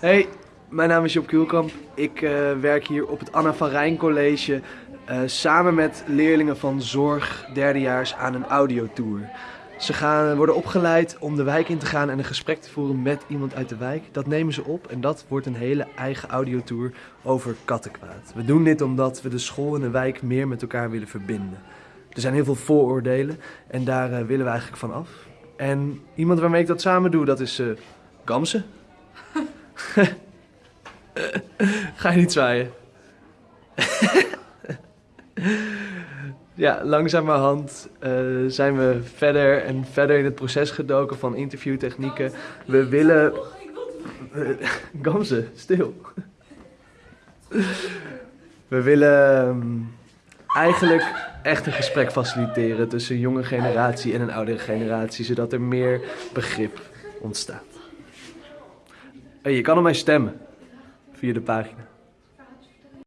Hey, mijn naam is Job Kuhlkamp. Ik eh, werk hier op het Anna van Rijn College eh, samen met leerlingen van zorg derdejaars aan een audiotour. Ze gaan, worden opgeleid om de wijk in te gaan en een gesprek te voeren met iemand uit de wijk. Dat nemen ze op en dat wordt een hele eigen audiotour over kattenkwaad. We doen dit omdat we de school en de wijk meer met elkaar willen verbinden. Er zijn heel veel vooroordelen en daar eh, willen we eigenlijk van af. En iemand waarmee ik dat samen doe, dat is Gamse. Ga je niet zwaaien? ja, langzamerhand eh, zijn we verder en verder in het proces gedoken van interviewtechnieken. We willen... Gamse, stil. We willen ehm, eigenlijk echt een gesprek faciliteren tussen een jonge generatie en een oudere generatie, zodat er meer begrip ontstaat. Hey, je kan op mij stemmen via de pagina.